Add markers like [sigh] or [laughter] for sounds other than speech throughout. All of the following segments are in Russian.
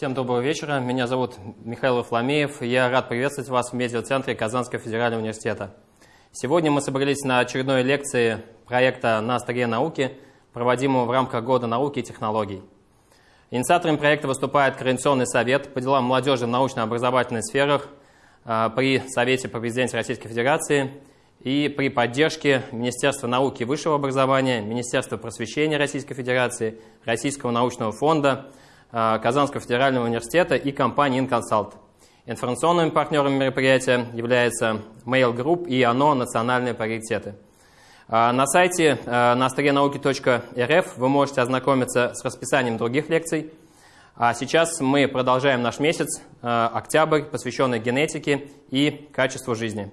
Всем доброго вечера. Меня зовут Михаил Фламеев. Я рад приветствовать вас в медиацентре Казанского федерального университета. Сегодня мы собрались на очередной лекции проекта «На столе науки», проводимого в рамках Года науки и технологий. Инициатором проекта выступает Координационный совет по делам молодежи в научно-образовательных сферах а, при Совете по президенте Российской Федерации и при поддержке Министерства науки и высшего образования, Министерства просвещения Российской Федерации, Российского научного фонда, Казанского федерального университета и компании InConsult. Информационными партнерами мероприятия являются Mail Group и ОНО «Национальные приоритеты». А, на сайте на науки.рф вы можете ознакомиться с расписанием других лекций. А сейчас мы продолжаем наш месяц, октябрь, посвященный генетике и качеству жизни.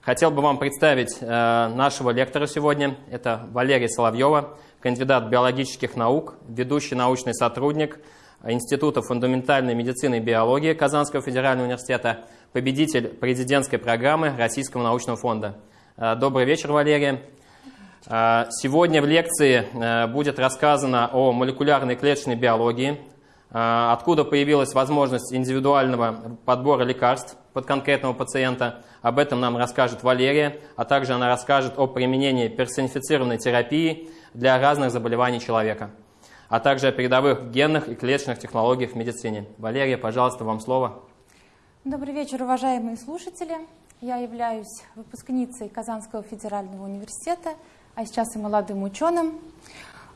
Хотел бы вам представить э, нашего лектора сегодня. Это Валерий Соловьева, кандидат биологических наук, ведущий научный сотрудник Института фундаментальной медицины и биологии Казанского федерального университета, победитель президентской программы Российского научного фонда. Э, добрый вечер, Валерия. Э, сегодня в лекции будет рассказано о молекулярной клеточной биологии, откуда появилась возможность индивидуального подбора лекарств под конкретного пациента. Об этом нам расскажет Валерия, а также она расскажет о применении персонифицированной терапии для разных заболеваний человека, а также о передовых генных и клеточных технологиях в медицине. Валерия, пожалуйста, вам слово. Добрый вечер, уважаемые слушатели. Я являюсь выпускницей Казанского федерального университета, а сейчас и молодым ученым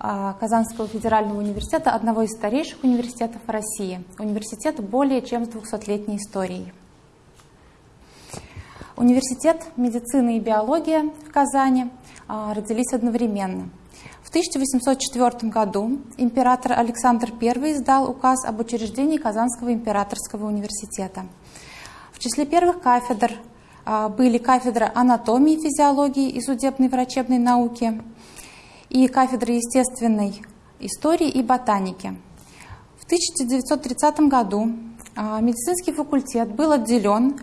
а, Казанского федерального университета, одного из старейших университетов России. Университет более чем с 200-летней историей. Университет медицины и биология в Казани а, родились одновременно. В 1804 году император Александр I издал указ об учреждении Казанского императорского университета. В числе первых кафедр а, были кафедра анатомии, физиологии и судебной врачебной науки и кафедра естественной истории и ботаники. В 1930 году а, медицинский факультет был отделен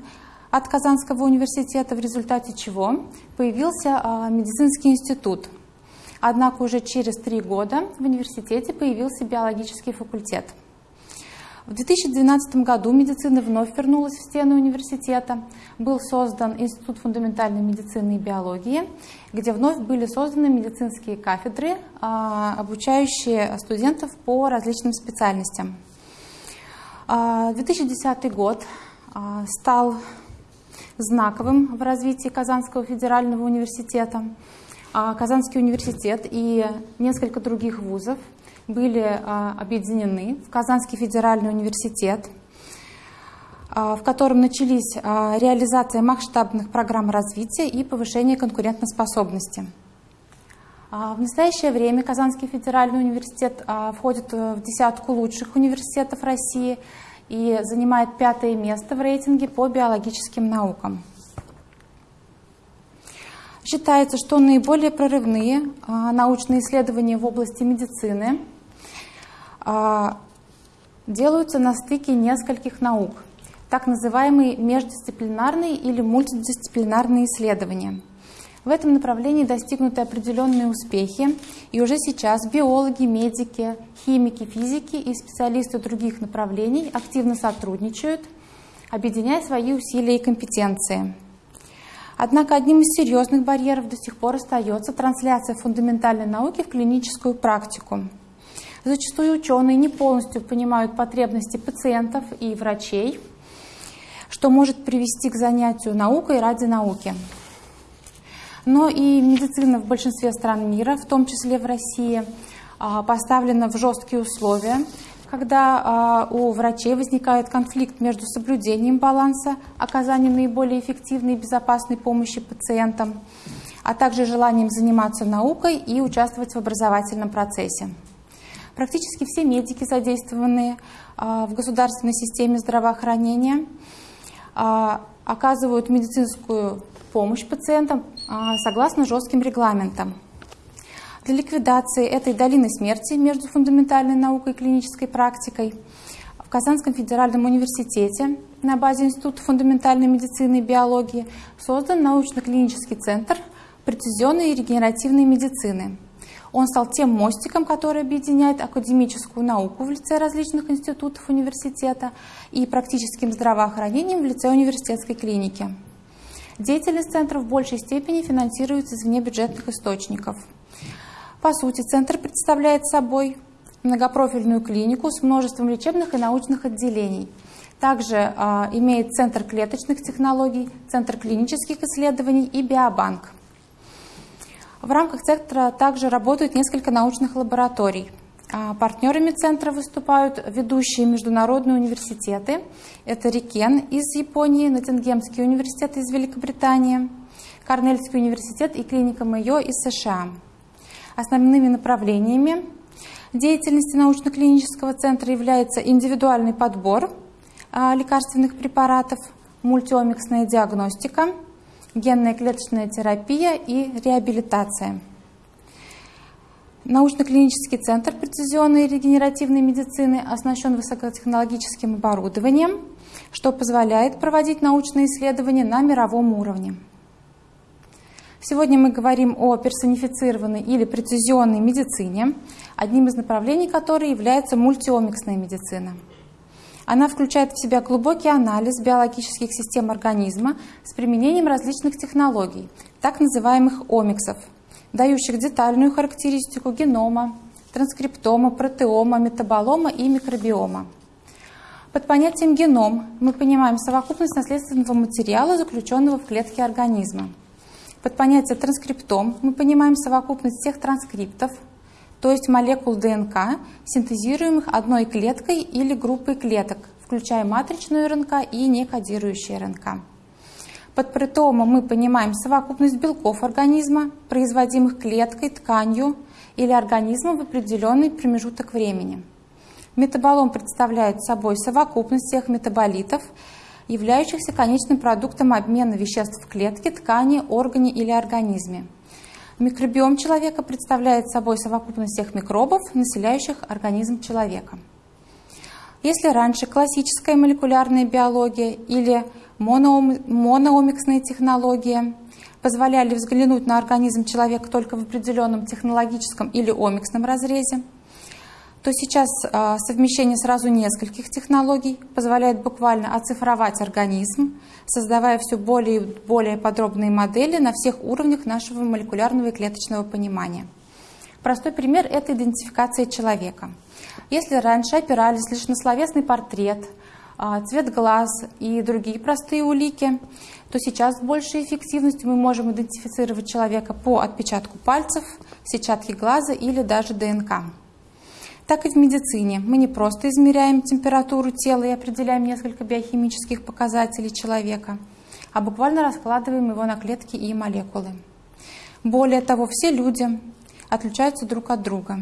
от Казанского университета, в результате чего появился а, медицинский институт. Однако уже через три года в университете появился биологический факультет. В 2012 году медицина вновь вернулась в стены университета. Был создан Институт фундаментальной медицины и биологии, где вновь были созданы медицинские кафедры, а, обучающие студентов по различным специальностям. 2010 а, год стал знаковым в развитии Казанского федерального университета. А Казанский университет и несколько других вузов были а, объединены в Казанский федеральный университет, а, в котором начались реализация масштабных программ развития и повышение конкурентоспособности. В настоящее время Казанский федеральный университет входит в десятку лучших университетов России – и занимает пятое место в рейтинге по биологическим наукам. Считается, что наиболее прорывные а, научные исследования в области медицины а, делаются на стыке нескольких наук, так называемые междисциплинарные или мультидисциплинарные исследования – в этом направлении достигнуты определенные успехи, и уже сейчас биологи, медики, химики, физики и специалисты других направлений активно сотрудничают, объединяя свои усилия и компетенции. Однако одним из серьезных барьеров до сих пор остается трансляция фундаментальной науки в клиническую практику. Зачастую ученые не полностью понимают потребности пациентов и врачей, что может привести к занятию наукой ради науки но и медицина в большинстве стран мира, в том числе в России, а, поставлена в жесткие условия, когда а, у врачей возникает конфликт между соблюдением баланса, оказанием наиболее эффективной и безопасной помощи пациентам, а также желанием заниматься наукой и участвовать в образовательном процессе. Практически все медики, задействованные а, в государственной системе здравоохранения, оказывают медицинскую помощь пациентам а, согласно жестким регламентам. Для ликвидации этой долины смерти между фундаментальной наукой и клинической практикой в Казанском федеральном университете на базе Института фундаментальной медицины и биологии создан научно-клинический центр прецизионной и регенеративной медицины. Он стал тем мостиком, который объединяет академическую науку в лице различных институтов университета и практическим здравоохранением в лице университетской клиники. Деятельность центра в большей степени финансируется из внебюджетных источников. По сути, центр представляет собой многопрофильную клинику с множеством лечебных и научных отделений. Также э, имеет Центр клеточных технологий, Центр клинических исследований и биобанк. В рамках центра также работают несколько научных лабораторий. А, партнерами центра выступают ведущие международные университеты. Это Рикен из Японии, Ноттингемский университет из Великобритании, Корнельский университет и клиника Мэйо из США. Основными направлениями деятельности научно-клинического центра является индивидуальный подбор а, лекарственных препаратов, мультиомиксная диагностика, генная клеточная терапия и реабилитация. Научно-клинический центр прецизионной и регенеративной медицины оснащен высокотехнологическим оборудованием, что позволяет проводить научные исследования на мировом уровне. Сегодня мы говорим о персонифицированной или прецизионной медицине, одним из направлений которой является мультиомиксная медицина. Она включает в себя глубокий анализ биологических систем организма с применением различных технологий, так называемых омиксов, дающих детальную характеристику генома, транскриптома, протеома, метаболома и микробиома. Под понятием геном мы понимаем совокупность наследственного материала, заключенного в клетке организма – под понятие транскриптом мы понимаем совокупность всех транскриптов, то есть молекул ДНК, синтезируемых одной клеткой или группой клеток, включая матричную РНК и некодирующие РНК. Под протеомом мы понимаем совокупность белков организма, производимых клеткой, тканью или организмом в определенный промежуток времени. Метаболом представляет собой совокупность всех метаболитов, являющихся конечным продуктом обмена веществ в клетке, ткани, органе или организме. Микробиом человека представляет собой совокупность всех микробов, населяющих организм человека. Если раньше классическая молекулярная биология или моноомиксная технология позволяли взглянуть на организм человека только в определенном технологическом или омиксном разрезе, то сейчас а, совмещение сразу нескольких технологий позволяет буквально оцифровать организм, создавая все более и более подробные модели на всех уровнях нашего молекулярного и клеточного понимания. Простой пример – это идентификация человека. Если раньше опирались лишь на словесный портрет, а, цвет глаз и другие простые улики, то сейчас с большей эффективностью мы можем идентифицировать человека по отпечатку пальцев, сетчатке глаза или даже ДНК так и в медицине. Мы не просто измеряем температуру тела и определяем несколько биохимических показателей человека, а буквально раскладываем его на клетки и молекулы. Более того, все люди отличаются друг от друга.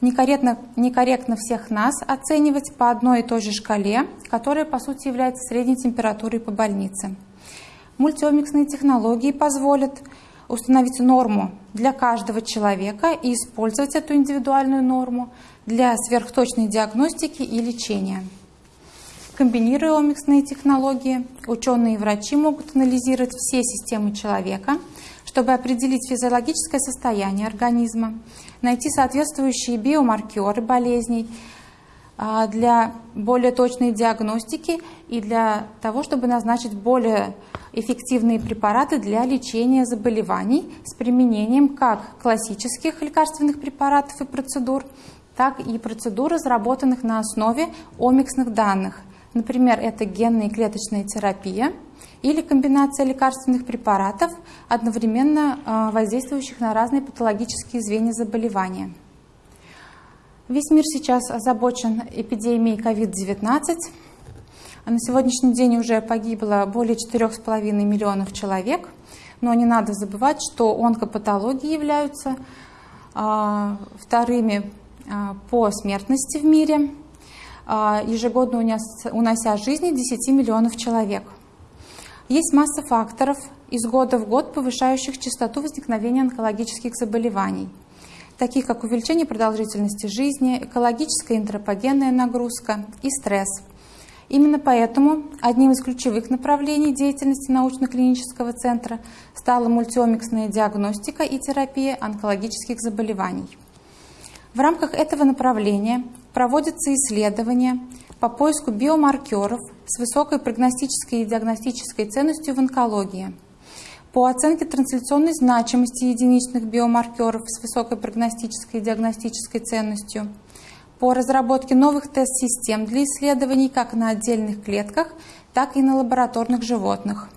Некорректно, некорректно всех нас оценивать по одной и той же шкале, которая по сути является средней температурой по больнице. Мультиомиксные технологии позволят установить норму для каждого человека и использовать эту индивидуальную норму для сверхточной диагностики и лечения. Комбинируя омиксные технологии, ученые и врачи могут анализировать все системы человека, чтобы определить физиологическое состояние организма, найти соответствующие биомаркеры болезней для более точной диагностики и для того, чтобы назначить более эффективные препараты для лечения заболеваний с применением как классических лекарственных препаратов и процедур, так и процедур, разработанных на основе омиксных данных. Например, это генная и клеточная терапия или комбинация лекарственных препаратов, одновременно а, воздействующих на разные патологические звенья заболевания. Весь мир сейчас озабочен эпидемией COVID-19. А на сегодняшний день уже погибло более 4,5 миллионов человек, но не надо забывать, что онкопатологии являются а, вторыми а, по смертности в мире, ежегодно унося жизни 10 миллионов человек. Есть масса факторов из года в год, повышающих частоту возникновения онкологических заболеваний, таких как увеличение продолжительности жизни, экологическая антропогенная нагрузка и стресс – Именно поэтому одним из ключевых направлений деятельности научно-клинического центра стала мультиомиксная диагностика и терапия онкологических заболеваний. В рамках этого направления проводятся исследования по поиску биомаркеров с высокой прогностической и диагностической ценностью в онкологии, по оценке трансляционной значимости единичных биомаркеров с высокой прогностической и диагностической ценностью – по разработке новых тест-систем для исследований как на отдельных клетках, так и на лабораторных животных,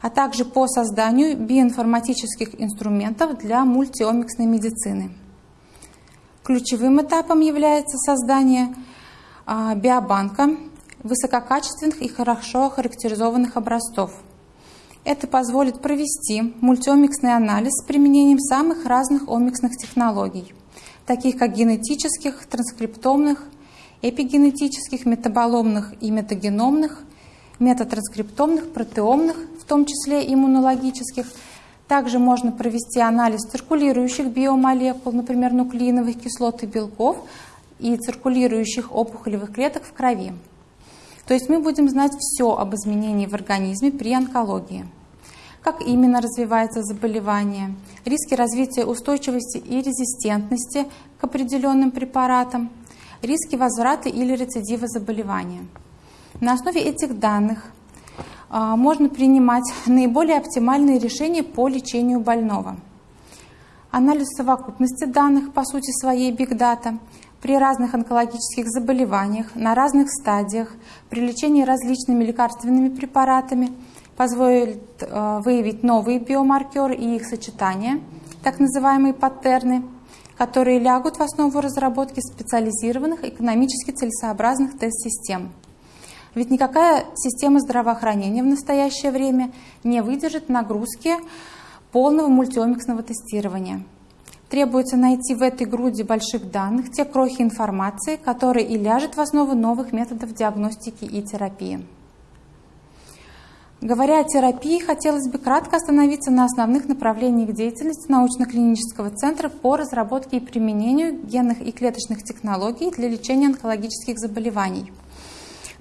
а также по созданию биоинформатических инструментов для мультиомиксной медицины. Ключевым этапом является создание а, биобанка высококачественных и хорошо охарактеризованных образцов. Это позволит провести мультиомиксный анализ с применением самых разных омиксных технологий – таких как генетических, транскриптомных, эпигенетических, метаболомных и метагеномных, метатранскриптомных, протеомных, в том числе иммунологических. Также можно провести анализ циркулирующих биомолекул, например, нуклеиновых кислот и белков, и циркулирующих опухолевых клеток в крови. То есть мы будем знать все об изменении в организме при онкологии как именно развивается заболевание, риски развития устойчивости и резистентности к определенным препаратам, риски возврата или рецидива заболевания. На основе этих данных а, можно принимать наиболее оптимальные решения по лечению больного. Анализ совокупности данных, по сути своей Big Data, при разных онкологических заболеваниях, на разных стадиях, при лечении различными лекарственными препаратами – позволит э, выявить новые биомаркеры и их сочетания, так называемые паттерны, которые лягут в основу разработки специализированных экономически целесообразных тест-систем. Ведь никакая система здравоохранения в настоящее время не выдержит нагрузки полного мультиомиксного тестирования. Требуется найти в этой груди больших данных те крохи информации, которые и ляжет в основу новых методов диагностики и терапии. Говоря о терапии, хотелось бы кратко остановиться на основных направлениях деятельности научно-клинического центра по разработке и применению генных и клеточных технологий для лечения онкологических заболеваний.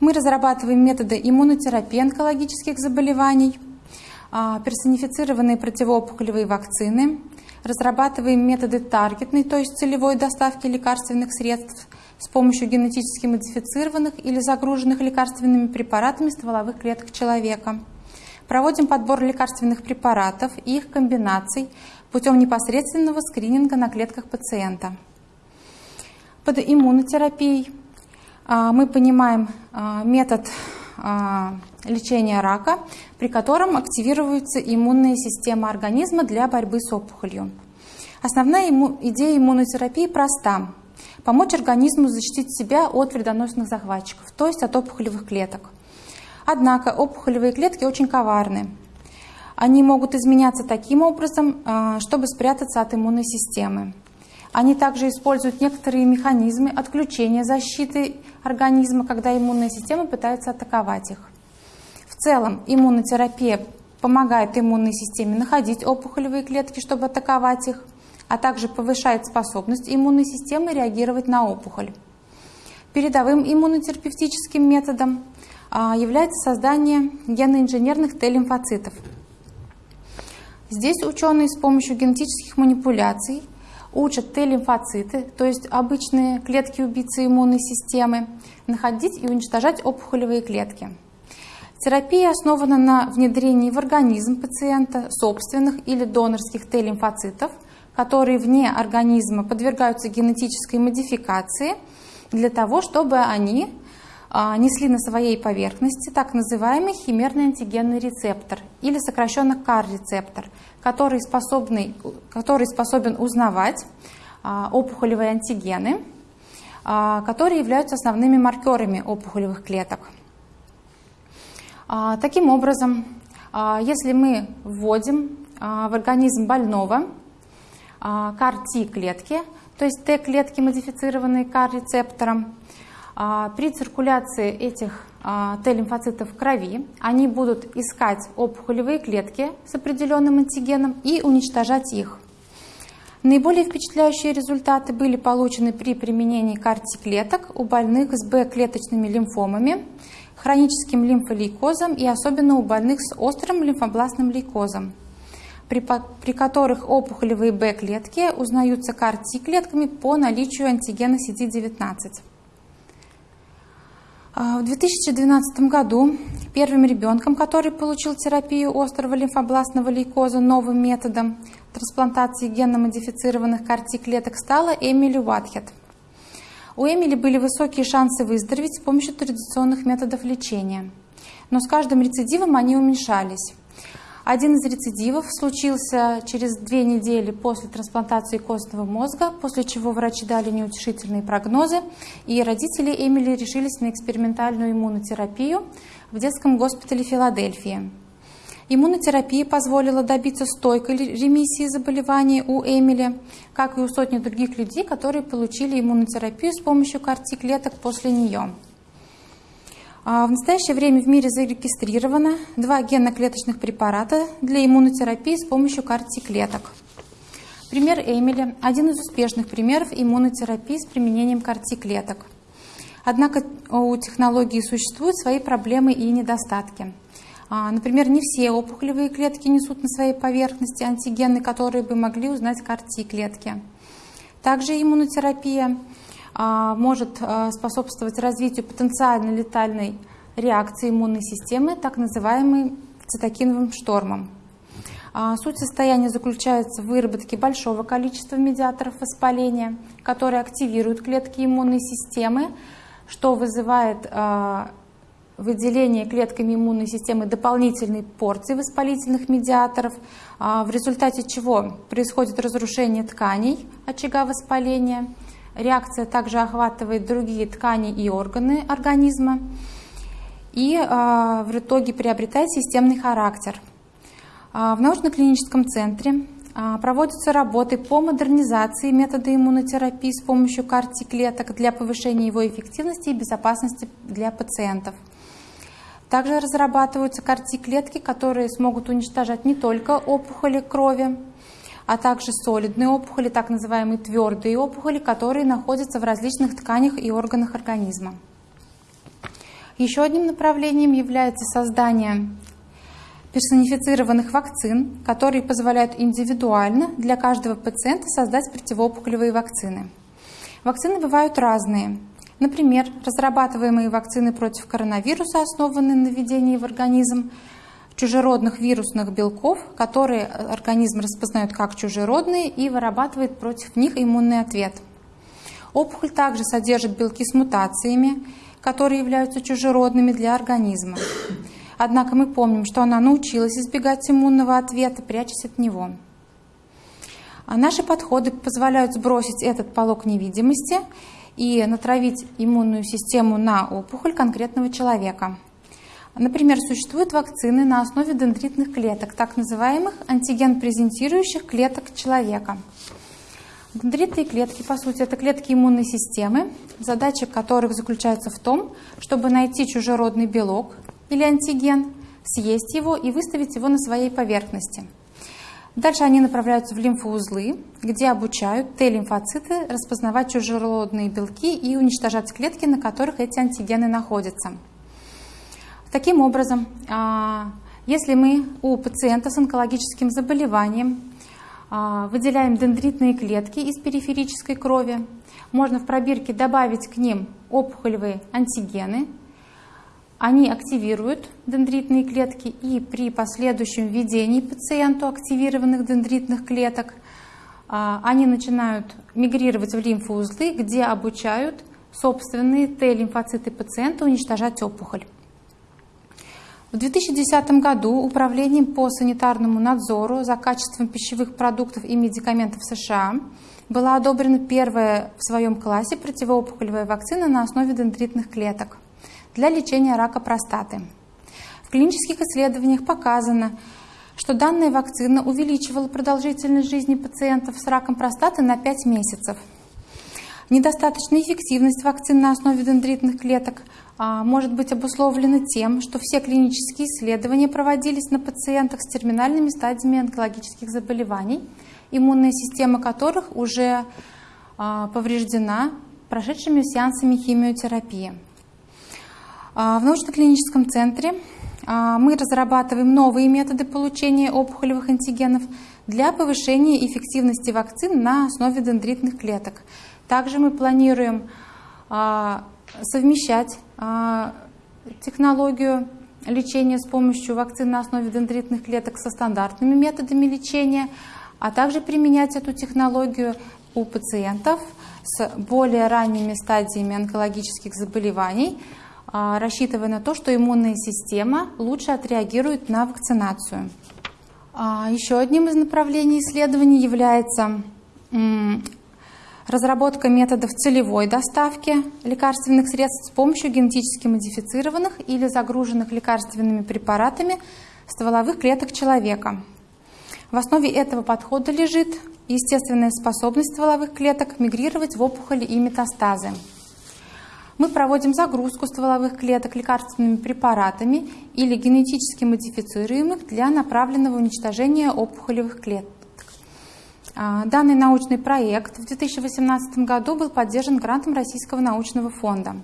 Мы разрабатываем методы иммунотерапии онкологических заболеваний, а, персонифицированные противоопухолевые вакцины, разрабатываем методы таргетной, то есть целевой доставки лекарственных средств с помощью генетически модифицированных или загруженных лекарственными препаратами стволовых клеток человека. Проводим подбор лекарственных препаратов и их комбинаций путем непосредственного скрининга на клетках пациента. Под иммунотерапией а, мы понимаем а, метод а, лечения рака, при котором активируется иммунная система организма для борьбы с опухолью. Основная идея иммунотерапии проста помочь организму защитить себя от вредоносных захватчиков, то есть от опухолевых клеток. Однако опухолевые клетки очень коварны. Они могут изменяться таким образом, а, чтобы спрятаться от иммунной системы. Они также используют некоторые механизмы отключения защиты организма, когда иммунная система пытается атаковать их. В целом иммунотерапия помогает иммунной системе находить опухолевые клетки, чтобы атаковать их а также повышает способность иммунной системы реагировать на опухоль. Передовым иммунотерапевтическим методом а, является создание геноинженерных Т-лимфоцитов. Здесь ученые с помощью генетических манипуляций учат Т-лимфоциты, то есть обычные клетки-убийцы иммунной системы, находить и уничтожать опухолевые клетки. Терапия основана на внедрении в организм пациента собственных или донорских Т-лимфоцитов – которые вне организма подвергаются генетической модификации для того, чтобы они а, несли на своей поверхности так называемый химерный антигенный рецептор или сокращенно КАР-рецептор, который, способный, который способен узнавать а, опухолевые антигены, а, которые являются основными маркерами опухолевых клеток. Таким образом, если мы вводим в организм больного CAR-T-клетки, то есть Т-клетки, модифицированные CAR-рецептором. А, при циркуляции этих а, Т-лимфоцитов в крови они будут искать опухолевые клетки с определенным антигеном и уничтожать их. Наиболее впечатляющие результаты были получены при применении CAR-T-клеток у больных с Б-клеточными лимфомами, хроническим лимфолейкозом и особенно у больных с острым лимфобластным лейкозом, при, при которых опухолевые Б-клетки узнаются КАР-Т-клетками по наличию антигена CD19. А, в 2012 году первым ребенком, который получил терапию острого лимфобластного лейкоза новым методом трансплантации генно-модифицированных КАР-Т-клеток, стала Эмили Уатхед. У Эмили были высокие шансы выздороветь с помощью традиционных методов лечения, но с каждым рецидивом они уменьшались. Один из рецидивов случился через две недели после трансплантации костного мозга, после чего врачи дали неутешительные прогнозы, и родители Эмили решились на экспериментальную иммунотерапию в детском госпитале Филадельфии. Иммунотерапия позволила добиться стойкой ремиссии заболевания у Эмили, как и у сотни других людей, которые получили иммунотерапию с помощью КАРТИ-клеток после нее. А в настоящее время в мире зарегистрировано два генно-клеточных препарата для иммунотерапии с помощью КАРТИ-клеток. Пример Эмили – один из успешных примеров иммунотерапии с применением КАРТИ-клеток. Однако у технологии существуют свои проблемы и недостатки. А, например, не все опухолевые клетки несут на своей поверхности антигены, которые бы могли узнать КАРТИ-клетки. Также иммунотерапия может а, способствовать развитию потенциально летальной реакции иммунной системы, так называемой цитокиновым штормом. А, суть состояния заключается в выработке большого количества медиаторов воспаления, которые активируют клетки иммунной системы, что вызывает выделение клетками иммунной системы дополнительной порции воспалительных медиаторов, в результате чего происходит разрушение тканей очага воспаления – Реакция также охватывает другие ткани и органы организма и а, в итоге приобретает системный характер. А, в научно-клиническом центре а, проводятся работы по модернизации метода иммунотерапии с помощью карти-клеток для повышения его эффективности и безопасности для пациентов. Также разрабатываются карти-клетки, которые смогут уничтожать не только опухоли крови, а также солидные опухоли, так называемые твердые опухоли, которые находятся в различных тканях и органах организма. Еще одним направлением является создание персонифицированных вакцин, которые позволяют индивидуально для каждого пациента создать противоопухолевые вакцины. Вакцины бывают разные. Например, разрабатываемые вакцины против коронавируса, основанные на введении в организм чужеродных вирусных белков, которые организм распознает как чужеродные и вырабатывает против них иммунный ответ. Опухоль также содержит белки с мутациями, которые являются чужеродными для организма. Однако мы помним, что она научилась избегать иммунного ответа, прячась от него. А наши подходы позволяют сбросить этот полог невидимости и натравить иммунную систему на опухоль конкретного человека. Например, существуют вакцины на основе дендритных клеток, так называемых антиген-презентирующих клеток человека. Дендритные клетки, по сути, это клетки иммунной системы, задача которых заключается в том, чтобы найти чужеродный белок или антиген, съесть его и выставить его на своей поверхности. Дальше они направляются в лимфоузлы, где обучают Т-лимфоциты распознавать чужеродные белки и уничтожать клетки, на которых эти антигены находятся. Таким образом, а, если мы у пациента с онкологическим заболеванием а, выделяем дендритные клетки из периферической крови, можно в пробирке добавить к ним опухолевые антигены, они активируют дендритные клетки и при последующем введении пациенту активированных дендритных клеток а, они начинают мигрировать в лимфоузлы, где обучают собственные Т-лимфоциты пациента уничтожать опухоль. В 2010 году Управлением по санитарному надзору за качеством пищевых продуктов и медикаментов США была одобрена первая в своем классе противоопухолевая вакцина на основе дендритных клеток для лечения рака простаты. В клинических исследованиях показано, что данная вакцина увеличивала продолжительность жизни пациентов с раком простаты на 5 месяцев. Недостаточная эффективность вакцин на основе дендритных клеток может быть обусловлено тем, что все клинические исследования проводились на пациентах с терминальными стадиями онкологических заболеваний, иммунная система которых уже а, повреждена прошедшими сеансами химиотерапии. В научно-клиническом центре мы разрабатываем новые методы получения опухолевых антигенов для повышения эффективности вакцин на основе дендритных клеток. Также мы планируем совмещать технологию лечения с помощью вакцин на основе дендритных клеток со стандартными методами лечения, а также применять эту технологию у пациентов с более ранними стадиями онкологических заболеваний, а, рассчитывая на то, что иммунная система лучше отреагирует на вакцинацию. А, еще одним из направлений исследований является разработка методов целевой доставки лекарственных средств с помощью генетически модифицированных или загруженных лекарственными препаратами стволовых клеток человека. В основе этого подхода лежит естественная способность стволовых клеток мигрировать в опухоли и метастазы. Мы проводим загрузку стволовых клеток лекарственными препаратами или генетически модифицируемых для направленного уничтожения опухолевых клеток. А, данный научный проект в 2018 году был поддержан грантом Российского научного фонда.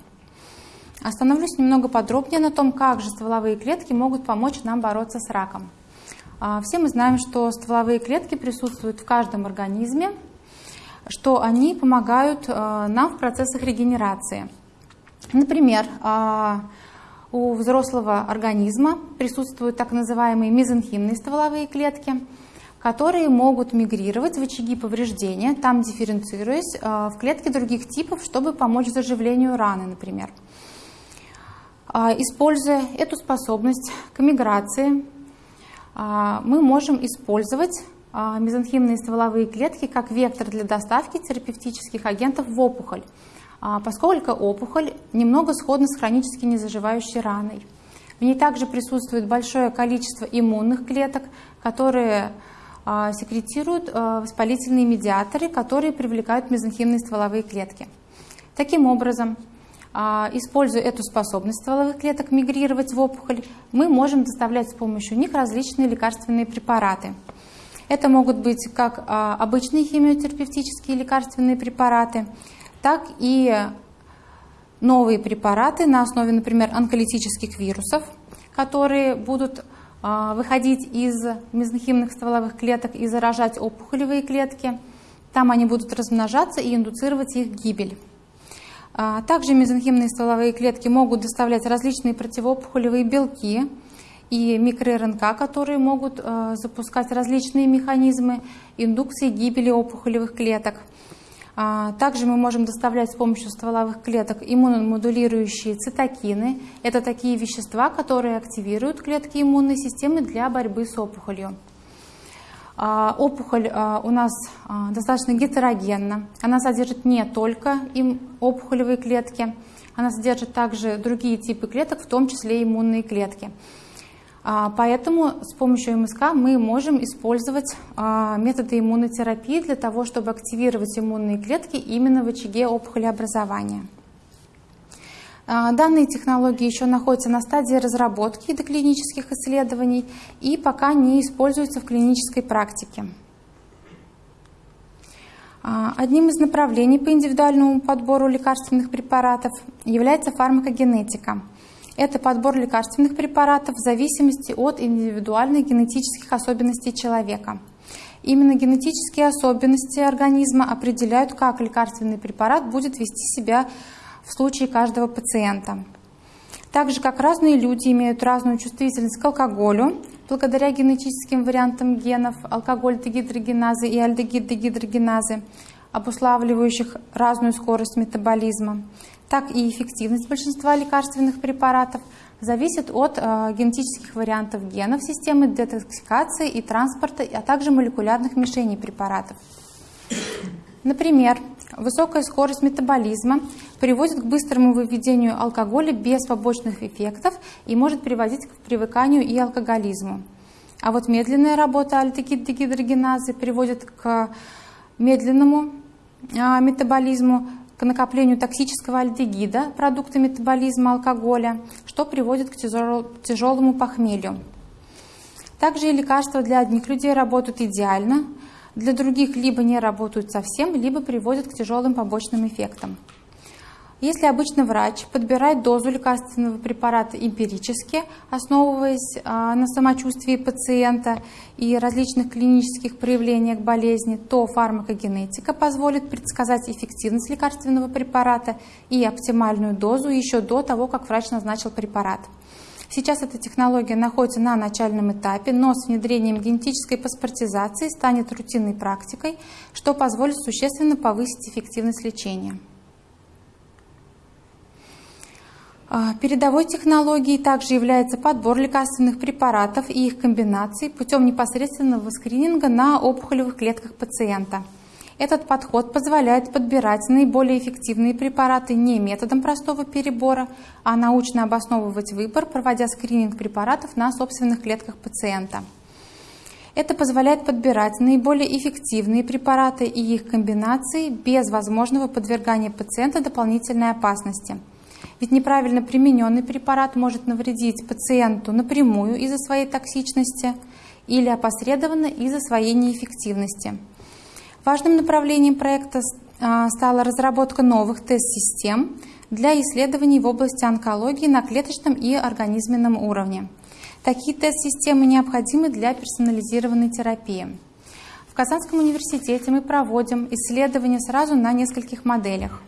Остановлюсь немного подробнее на том, как же стволовые клетки могут помочь нам бороться с раком. А, все мы знаем, что стволовые клетки присутствуют в каждом организме, что они помогают а, нам в процессах регенерации. Например, у взрослого организма присутствуют так называемые мезенхимные стволовые клетки – которые могут мигрировать в очаги повреждения, там дифференцируясь э, в клетки других типов, чтобы помочь заживлению раны, например. А, используя эту способность к миграции, а, мы можем использовать а, мезонхимные стволовые клетки как вектор для доставки терапевтических агентов в опухоль, поскольку опухоль немного сходна с хронически незаживающей раной. В ней также присутствует большое количество иммунных клеток, которые секретируют а, воспалительные медиаторы, которые привлекают мезонхимные стволовые клетки. Таким образом, а, используя эту способность стволовых клеток мигрировать в опухоль, мы можем доставлять с помощью них различные лекарственные препараты. Это могут быть как обычные химиотерапевтические лекарственные препараты, так и новые препараты на основе, например, онколитических вирусов, которые будут а, выходить из мезонхимных стволовых клеток и заражать опухолевые клетки. Там они будут размножаться и индуцировать их гибель. А, также мезонхимные стволовые клетки могут доставлять различные противоопухолевые белки и микроРНК, которые могут а, запускать различные механизмы индукции гибели опухолевых клеток. А, также мы можем доставлять с помощью стволовых клеток иммуномодулирующие цитокины. Это такие вещества, которые активируют клетки иммунной системы для борьбы с опухолью. А, опухоль а, у нас достаточно гетерогенна. Она содержит не только опухолевые клетки, она содержит также другие типы клеток, в том числе иммунные клетки. А, поэтому с помощью МСК мы можем использовать а, методы иммунотерапии для того, чтобы активировать иммунные клетки именно в очаге опухолеобразования. А, данные технологии еще находятся на стадии разработки и доклинических исследований и пока не используются в клинической практике. Одним из направлений по индивидуальному подбору лекарственных препаратов является фармакогенетика – это подбор лекарственных препаратов в зависимости от индивидуальных генетических особенностей человека. Именно генетические особенности организма определяют, как лекарственный препарат будет вести себя в случае каждого пациента. Так же, как разные люди имеют разную чувствительность к алкоголю, благодаря генетическим вариантам генов алкоголь-дегидрогеназы и альдегид-дегидрогеназы, обуславливающих разную скорость метаболизма, так и эффективность большинства лекарственных препаратов зависит от э, генетических вариантов генов системы детоксикации и транспорта, а также молекулярных мишеней препаратов. Например, высокая скорость метаболизма приводит к быстрому выведению алкоголя без побочных эффектов и может приводить к привыканию и алкоголизму. А вот медленная работа альдегид-дегидрогеназы приводит к медленному а, метаболизму, к накоплению токсического альдегида, продукта метаболизма алкоголя, что приводит к тяжелому похмелью. Также и лекарства для одних людей работают идеально, для других либо не работают совсем, либо приводят к тяжелым побочным эффектам. Если обычно врач подбирает дозу лекарственного препарата эмпирически, основываясь а, на самочувствии пациента и различных клинических проявлениях болезни, то фармакогенетика позволит предсказать эффективность лекарственного препарата и оптимальную дозу еще до того, как врач назначил препарат. Сейчас эта технология находится на начальном этапе, но с внедрением генетической паспортизации станет рутинной практикой, что позволит существенно повысить эффективность лечения. А, передовой технологией также является подбор лекарственных препаратов и их комбинаций путем непосредственного скрининга на опухолевых клетках пациента. Этот подход позволяет подбирать наиболее эффективные препараты не методом простого перебора, а научно обосновывать выбор, проводя скрининг препаратов на собственных клетках пациента. Это позволяет подбирать наиболее эффективные препараты и их комбинации без возможного подвергания пациента дополнительной опасности – ведь неправильно примененный препарат может навредить пациенту напрямую из-за своей токсичности или опосредованно из-за своей неэффективности. Важным направлением проекта а, стала разработка новых тест-систем для исследований в области онкологии на клеточном и организменном уровне. Такие тест-системы необходимы для персонализированной терапии. В Казанском университете мы проводим исследования сразу на нескольких моделях.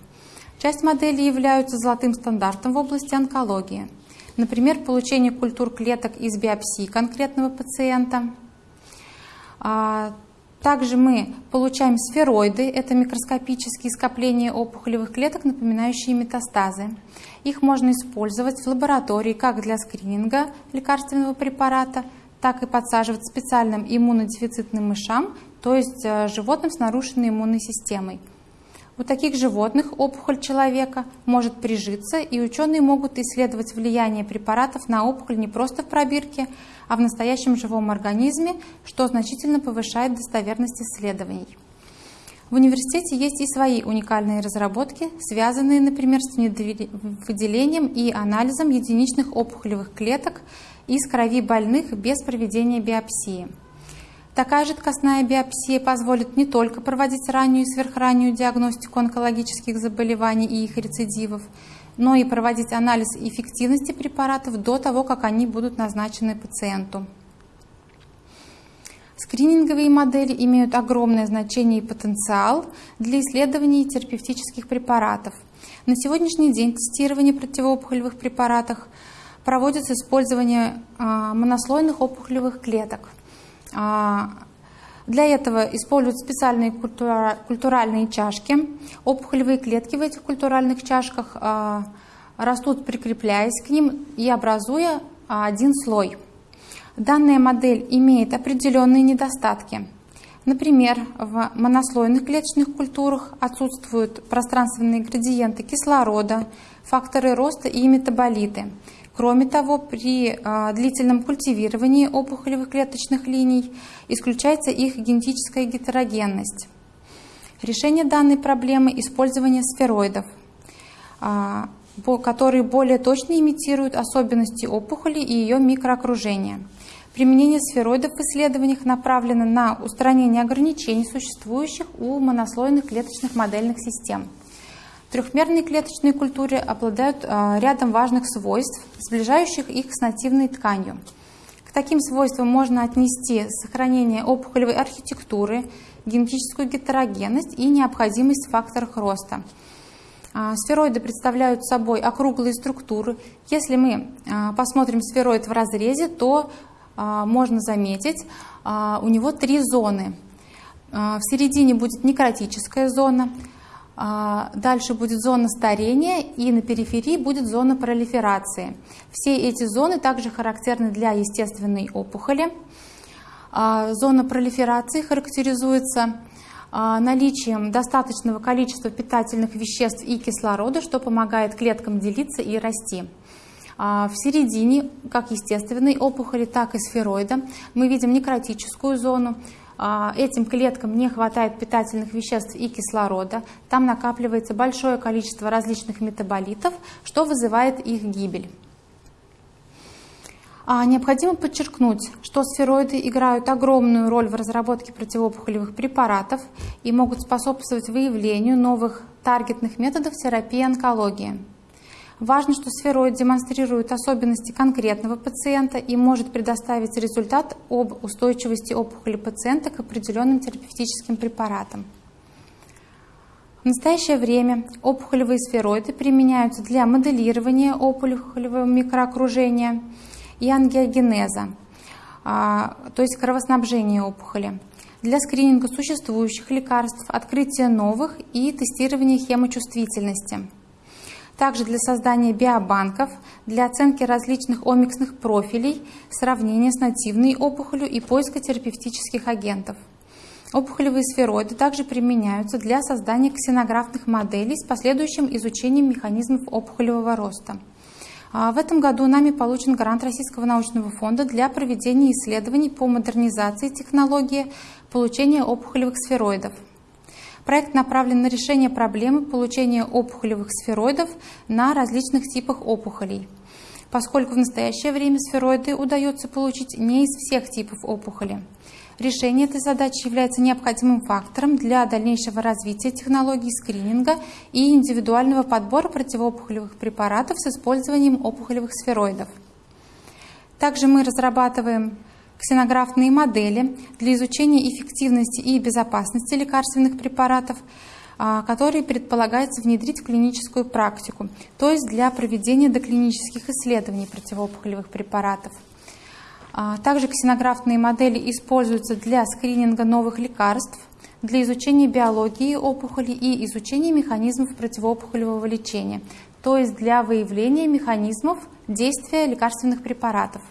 Часть моделей являются золотым стандартом в области онкологии. Например, получение культур клеток из биопсии конкретного пациента. А, также мы получаем сфероиды, это микроскопические скопления опухолевых клеток, напоминающие метастазы. Их можно использовать в лаборатории как для скрининга лекарственного препарата, так и подсаживать специальным иммунодефицитным мышам, то есть э, животным с нарушенной иммунной системой. У таких животных опухоль человека может прижиться, и ученые могут исследовать влияние препаратов на опухоль не просто в пробирке, а в настоящем живом организме, что значительно повышает достоверность исследований. В университете есть и свои уникальные разработки, связанные, например, с выделением и анализом единичных опухолевых клеток из крови больных без проведения биопсии. Такая жидкостная биопсия позволит не только проводить раннюю и сверхраннюю диагностику онкологических заболеваний и их рецидивов, но и проводить анализ эффективности препаратов до того, как они будут назначены пациенту. Скрининговые модели имеют огромное значение и потенциал для исследований терапевтических препаратов. На сегодняшний день тестирование противоопухолевых препаратов проводится с использованием а, монослойных опухолевых клеток – для этого используют специальные культуральные чашки. Опухолевые клетки в этих культуральных чашках а, растут, прикрепляясь к ним и образуя один слой. Данная модель имеет определенные недостатки. Например, в монослойных клеточных культурах отсутствуют пространственные градиенты кислорода, факторы роста и метаболиты. Кроме того, при а, длительном культивировании опухолевых клеточных линий исключается их генетическая гетерогенность. Решение данной проблемы – использование сфероидов, а, которые более точно имитируют особенности опухоли и ее микроокружения. Применение сфероидов в исследованиях направлено на устранение ограничений, существующих у монослойных клеточных модельных систем – Трехмерные клеточные культуры обладают а, рядом важных свойств, сближающих их с нативной тканью. К таким свойствам можно отнести сохранение опухолевой архитектуры, генетическую гетерогенность и необходимость в факторах роста. А, сфероиды представляют собой округлые структуры. Если мы а, посмотрим сфероид в разрезе, то можно заметить, у него три зоны. В середине будет некротическая зона, дальше будет зона старения и на периферии будет зона пролиферации. Все эти зоны также характерны для естественной опухоли. А, зона пролиферации характеризуется а, наличием достаточного количества питательных веществ и кислорода, что помогает клеткам делиться и расти. В середине, как естественной опухоли, так и сфероида, мы видим некротическую зону, а, этим клеткам не хватает питательных веществ и кислорода, там накапливается большое количество различных метаболитов, что вызывает их гибель. А необходимо подчеркнуть, что сфероиды играют огромную роль в разработке противоопухолевых препаратов и могут способствовать выявлению новых таргетных методов терапии онкологии. Важно, что сфероид демонстрирует особенности конкретного пациента и может предоставить результат об устойчивости опухоли пациента к определенным терапевтическим препаратам. В настоящее время опухолевые сфероиды применяются для моделирования опухолевого микроокружения и ангиогенеза, а, то есть кровоснабжения опухоли, для скрининга существующих лекарств, открытия новых и тестирования хемочувствительности – также для создания биобанков, для оценки различных омиксных профилей, сравнения с нативной опухолью и поиска терапевтических агентов. Опухолевые сфероиды также применяются для создания ксенографных моделей с последующим изучением механизмов опухолевого роста. А в этом году нами получен грант Российского научного фонда для проведения исследований по модернизации технологии получения опухолевых сфероидов. Проект направлен на решение проблемы получения опухолевых сфероидов на различных типах опухолей. Поскольку в настоящее время сфероиды удается получить не из всех типов опухоли. Решение этой задачи является необходимым фактором для дальнейшего развития технологий скрининга и индивидуального подбора противоопухолевых препаратов с использованием опухолевых сфероидов. Также мы разрабатываем ксенографные модели для изучения эффективности и безопасности лекарственных препаратов, а, которые предполагается внедрить в клиническую практику, то есть для проведения доклинических исследований противоопухолевых препаратов. А, также ксенографные модели используются для скрининга новых лекарств, для изучения биологии опухоли и изучения механизмов противоопухолевого лечения, то есть для выявления механизмов действия лекарственных препаратов.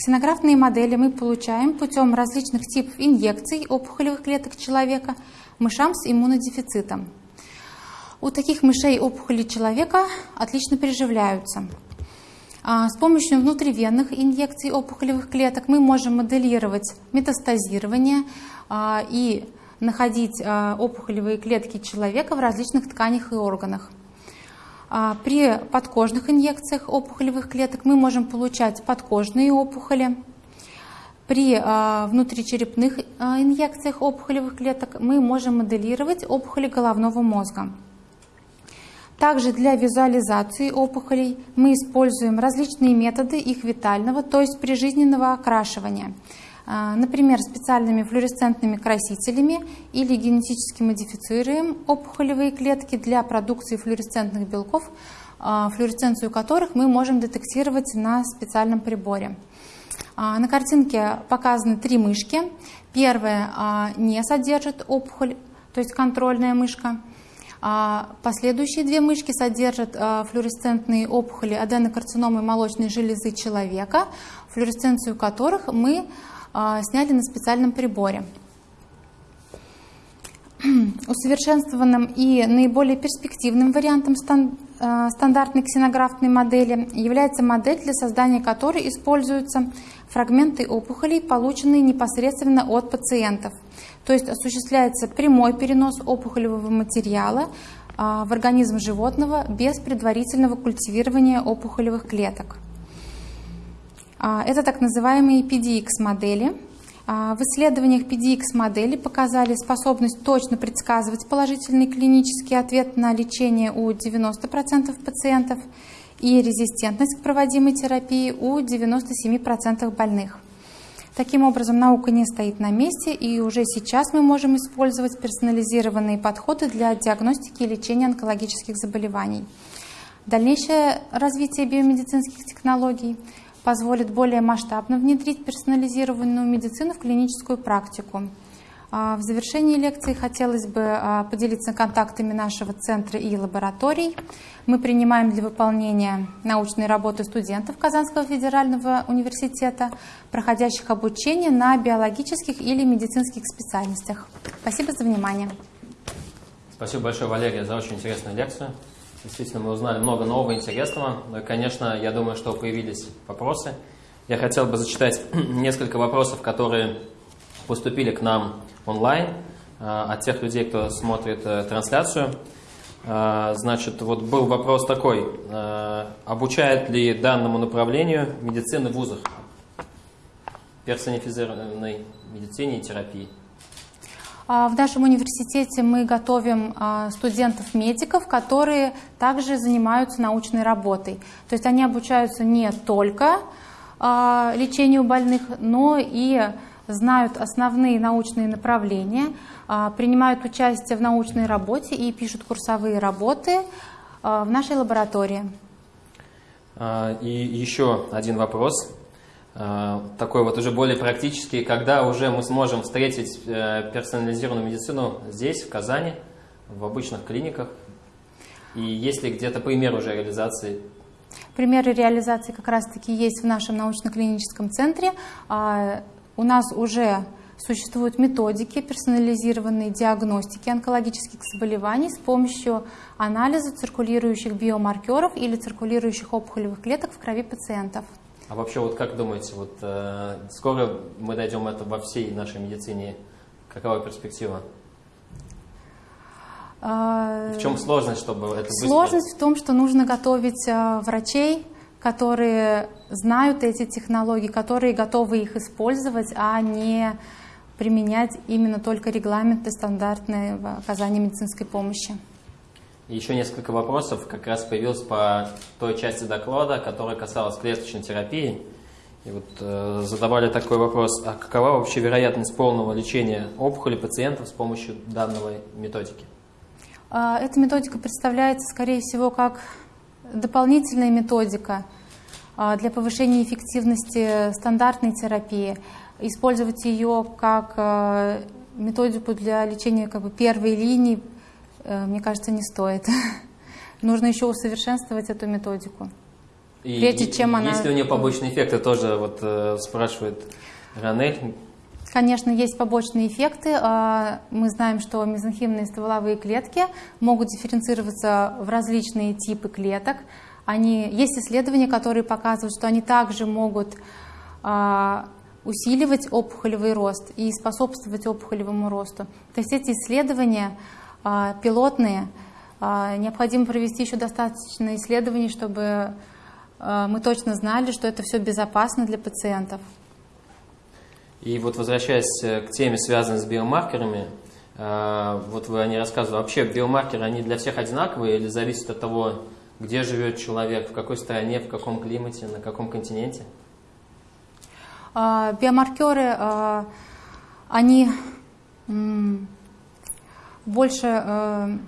Ксенографные модели мы получаем путем различных типов инъекций опухолевых клеток человека мышам с иммунодефицитом. У таких мышей опухоли человека отлично приживляются. А, с помощью внутривенных инъекций опухолевых клеток мы можем моделировать метастазирование а, и находить а, опухолевые клетки человека в различных тканях и органах. А, при подкожных инъекциях опухолевых клеток мы можем получать подкожные опухоли. При а, внутричерепных а, инъекциях опухолевых клеток мы можем моделировать опухоли головного мозга. Также для визуализации опухолей мы используем различные методы их витального, то есть прижизненного окрашивания – например, специальными флуоресцентными красителями или генетически модифицируем опухолевые клетки для продукции флуоресцентных белков, а, флуоресценцию которых мы можем детектировать на специальном приборе. А, на картинке показаны три мышки. Первая не содержит опухоль, то есть контрольная мышка. Последующие две мышки содержат флуоресцентные опухоли аденокарциномы молочной железы человека, флуоресценцию которых мы а, сняли на специальном приборе. [clears throat] Усовершенствованным и наиболее перспективным вариантом а, стандартной ксенографной модели является модель, для создания которой используются фрагменты опухолей, полученные непосредственно от пациентов. То есть осуществляется прямой перенос опухолевого материала а, в организм животного без предварительного культивирования опухолевых клеток. А, это так называемые PDX-модели. А, в исследованиях PDX-модели показали способность точно предсказывать положительный клинический ответ на лечение у 90% пациентов и резистентность к проводимой терапии у 97% больных. Таким образом, наука не стоит на месте, и уже сейчас мы можем использовать персонализированные подходы для диагностики и лечения онкологических заболеваний. Дальнейшее развитие биомедицинских технологий – позволит более масштабно внедрить персонализированную медицину в клиническую практику. А, в завершении лекции хотелось бы а, поделиться контактами нашего центра и лабораторий. Мы принимаем для выполнения научной работы студентов Казанского федерального университета, проходящих обучение на биологических или медицинских специальностях. Спасибо за внимание. Спасибо большое, Валерия, за очень интересную лекцию. Действительно, мы узнали много нового интересного. Ну и, конечно, я думаю, что появились вопросы. Я хотел бы зачитать [clears throat] несколько вопросов, которые поступили к нам онлайн э, от тех людей, кто смотрит э, трансляцию. А, Значит, вот был вопрос такой. Обучают ли данному направлению медицины в вузах? Персонифицированной медицине и терапии. А, В нашем университете мы готовим а, студентов-медиков, которые также занимаются научной работой. То есть они обучаются не только а, лечению больных, но и знают основные научные направления, принимают участие в научной работе и пишут курсовые работы в нашей лаборатории. И еще один вопрос, такой вот уже более практический. Когда уже мы сможем встретить э, персонализированную медицину здесь, в Казани, в обычных клиниках? И есть ли где-то пример уже реализации? Примеры реализации как раз-таки есть в нашем научно-клиническом центре. А, У нас уже существуют методики персонализированной диагностики онкологических заболеваний с помощью анализа циркулирующих биомаркеров или циркулирующих опухолевых клеток в крови пациентов. А вообще, вот как думаете, вот э, скоро мы дойдем это во всей нашей медицине? Какова перспектива? А, В чем сложность, чтобы это быстро? Сложность в том, что нужно готовить а, врачей, которые знают эти технологии, которые готовы их использовать, а не применять именно только регламенты стандартного оказания медицинской помощи. Еще несколько вопросов как раз появилось по той части доклада, которая касалась клеточной терапии. И вот э, задавали такой вопрос, а какова вообще вероятность полного лечения опухоли пациентов с помощью данной методики? А, Эта методика представляется, скорее всего, как дополнительная методика а, для повышения эффективности стандартной терапии. Использовать ее как а, методику для лечения как бы, первой линии, э, мне кажется, не стоит. [laughs] Нужно еще усовершенствовать эту методику. И Прежде чем она- Есть ли у нее побочные эффекты, тоже вот э, спрашивает Ранель. Конечно, есть побочные эффекты. А, Мы знаем, что мезонхимные стволовые клетки могут дифференцироваться в различные типы клеток. Они, есть исследования, которые показывают, что они также могут а, усиливать опухолевый рост и способствовать опухолевому росту. То есть эти исследования пилотные, а, необходимо провести еще достаточно исследований, чтобы а, мы точно знали, что это все безопасно для пациентов. И вот возвращаясь э, к теме, связанной с биомаркерами, вот вы о ней рассказывали, вообще биомаркеры, они для всех одинаковые или зависят от того, где живет человек, в какой стране, в каком климате, на каком континенте? А, Биомаркеры, а, они больше э,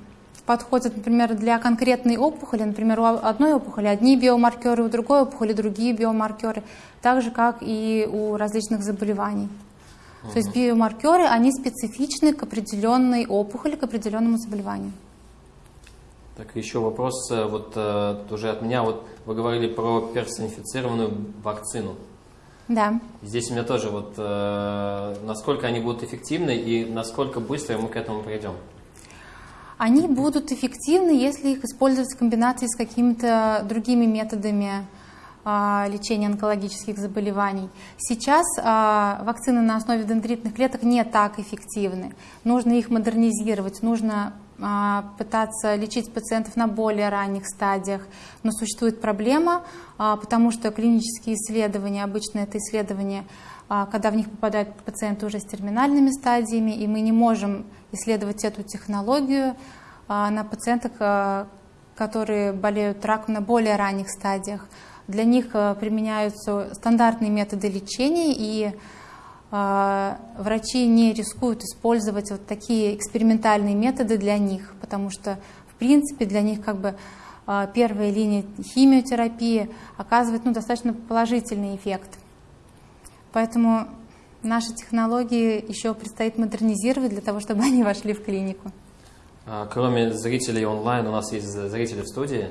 подходят, например, для конкретной опухоли. Например, у одной опухоли одни биомаркеры, у другой опухоли другие биомаркеры, так же, как и у различных заболеваний. То есть биомаркеры, они специфичны к определенной опухоли, к определенному заболеванию. Так, еще вопрос э, вот э, уже от меня. Вот вы говорили про персонифицированную вакцину. Да. Здесь у меня тоже вот э, насколько они будут эффективны и насколько быстро мы к этому придем. Они будут эффективны, если их использовать в комбинации с какими-то другими методами а, лечения онкологических заболеваний. Сейчас а, вакцины на основе дендритных клеток не так эффективны. Нужно их модернизировать, нужно пытаться лечить пациентов на более ранних стадиях. Но существует проблема, а, потому что клинические исследования, обычно это исследования, а, когда в них попадают пациенты уже с терминальными стадиями, и мы не можем исследовать эту технологию а, на пациентах, а, которые болеют раком на более ранних стадиях. Для них а, применяются стандартные методы лечения, и а, врачи не рискуют использовать вот такие экспериментальные методы для них, потому что, в принципе, для них как бы а, первая линия химиотерапии оказывает ну, достаточно положительный эффект. Поэтому наши технологии еще предстоит модернизировать для того, чтобы [laughs] они вошли в клинику. А, Кроме зрителей онлайн, у нас есть зрители в студии.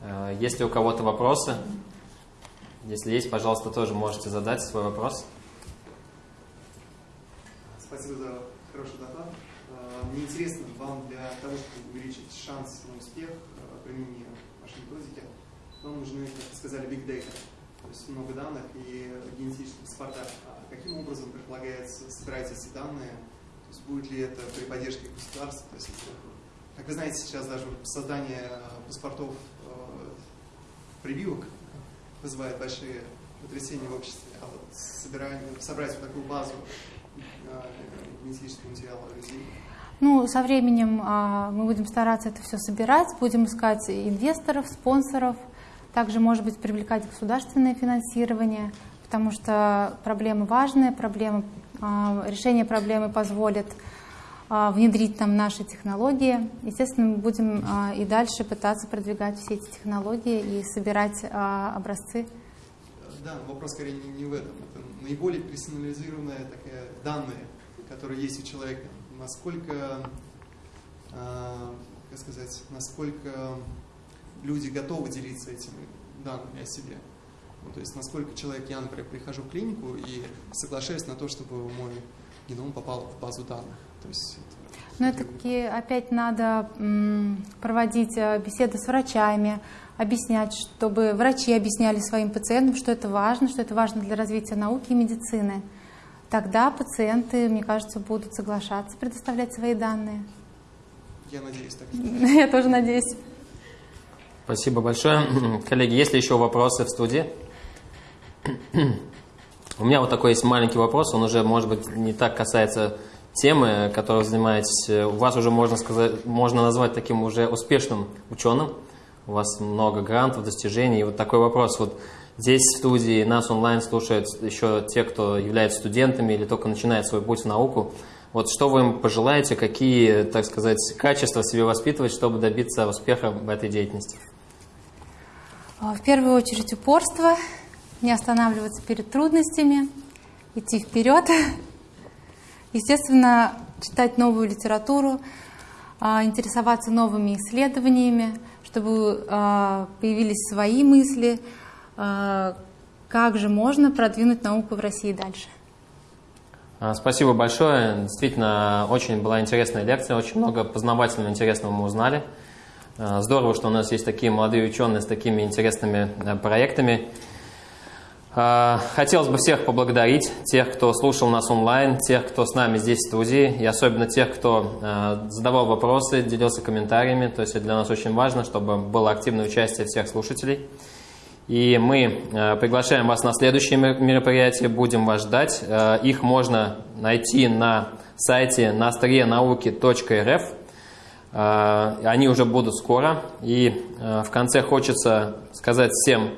А, Есть ли у кого-то вопросы? Если есть, пожалуйста, тоже можете задать свой вопрос. Спасибо за хороший доклад. Э, Мне интересно, вам для того, чтобы увеличить шанс на успех э, применения вашей методики, вам нужны, как вы сказали, big data, то есть много данных и генетических паспорта. А каким образом предполагается собирать эти данные? То есть будет ли это при поддержке государства? То есть как вы знаете, сейчас даже создание паспортов прививок вызывает большие потрясения в обществе. А вот собирание, собрать вот такую базу генетического материала людей, ну, со временем а, мы будем стараться это все собирать, будем искать инвесторов, спонсоров, также, может быть, привлекать государственное финансирование, потому что проблема важная, проблема, а, решение проблемы позволит а, внедрить нам наши технологии. Естественно, мы будем а, и дальше пытаться продвигать все эти технологии и собирать а, образцы. Да, вопрос скорее не, не в этом. Это наиболее персонализированные такие данные, которые есть у человека насколько, э, как сказать, насколько люди готовы делиться этими данными о себе. Ну, то есть насколько человек, я, например, прихожу в клинику и соглашаюсь на то, чтобы мой геном попал в базу данных. То есть но это таки опять надо проводить э, беседы с врачами, объяснять, чтобы врачи объясняли своим пациентам, что это важно, что это важно для развития науки и медицины тогда пациенты, мне кажется, будут соглашаться предоставлять свои данные. Я надеюсь так. [laughs] Я тоже надеюсь. Спасибо большое. [clears throat] Коллеги, есть ли еще вопросы в студии? [clears throat] У меня вот такой есть маленький вопрос, он уже, может быть, не так касается темы, которой занимаетесь. У вас уже можно сказать, можно назвать таким уже успешным ученым. У вас много грантов, достижений. И вот такой вопрос. Вот Здесь в студии нас онлайн слушают еще те, кто является студентами или только начинает свой путь в науку. Вот что вы им пожелаете, какие, так сказать, качества себе воспитывать, чтобы добиться успеха в этой деятельности? А, в первую очередь упорство, не останавливаться перед трудностями, идти вперед. [laughs] Естественно, читать новую литературу, а, интересоваться новыми исследованиями, чтобы а, появились свои мысли – а, как же можно продвинуть науку в России дальше. А, спасибо большое. Действительно, очень была интересная лекция, очень много познавательного интересного мы узнали. Здорово, что у нас есть такие молодые ученые с такими интересными проектами. Хотелось бы всех поблагодарить, тех, кто слушал нас онлайн, тех, кто с нами здесь в студии, и особенно тех, кто задавал вопросы, делился комментариями. То есть для нас очень важно, чтобы было активное участие всех слушателей. И мы э, приглашаем вас на следующее мероприятие, будем вас ждать. Их можно найти на сайте настриенауки.рф. Э, они уже будут скоро. И в конце хочется сказать всем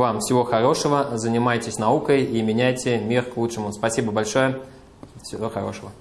вам всего хорошего, занимайтесь наукой и меняйте мир к лучшему. Спасибо большое, всего хорошего.